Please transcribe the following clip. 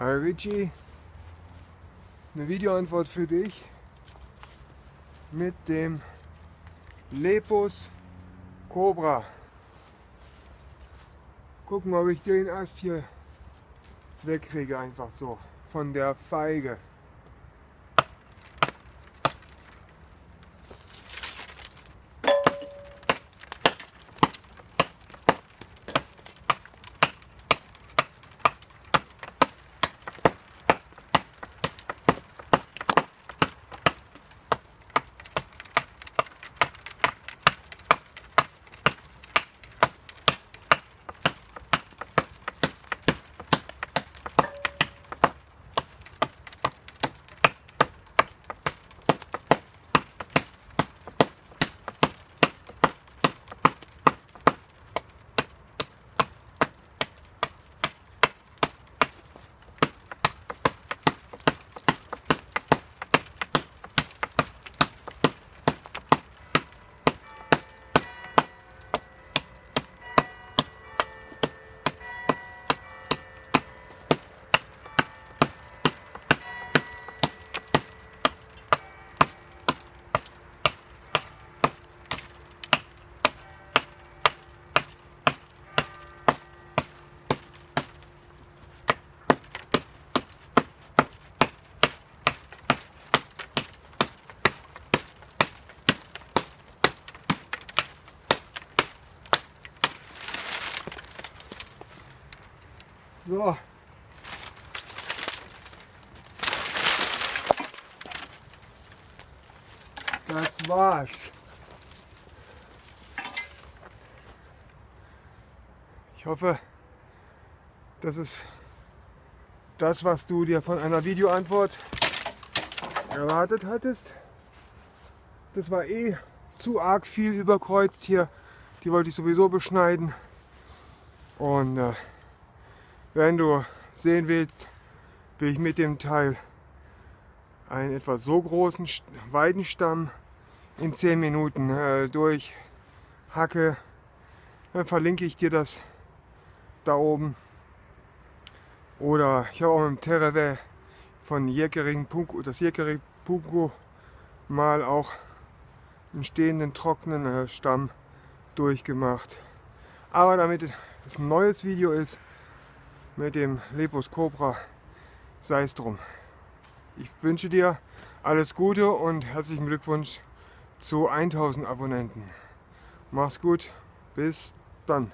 Hi Richie, eine Videoantwort für dich mit dem Lepus Cobra. Gucken, ob ich den Ast hier wegkriege, einfach so von der Feige. So. Das war's. Ich hoffe, das ist das, was du dir von einer Videoantwort erwartet hattest. Das war eh zu arg viel überkreuzt hier. Die wollte ich sowieso beschneiden. Und äh, wenn du sehen willst, wie ich mit dem Teil einen etwa so großen Weidenstamm in 10 Minuten äh, durchhacke, dann verlinke ich dir das da oben. Oder ich habe auch mit dem Terravet von Jäckering Punko, das Jäckering Punko mal auch einen stehenden trockenen äh, Stamm durchgemacht. Aber damit es ein neues Video ist, mit dem Lepus Cobra, sei es drum. Ich wünsche dir alles Gute und herzlichen Glückwunsch zu 1000 Abonnenten. Mach's gut, bis dann.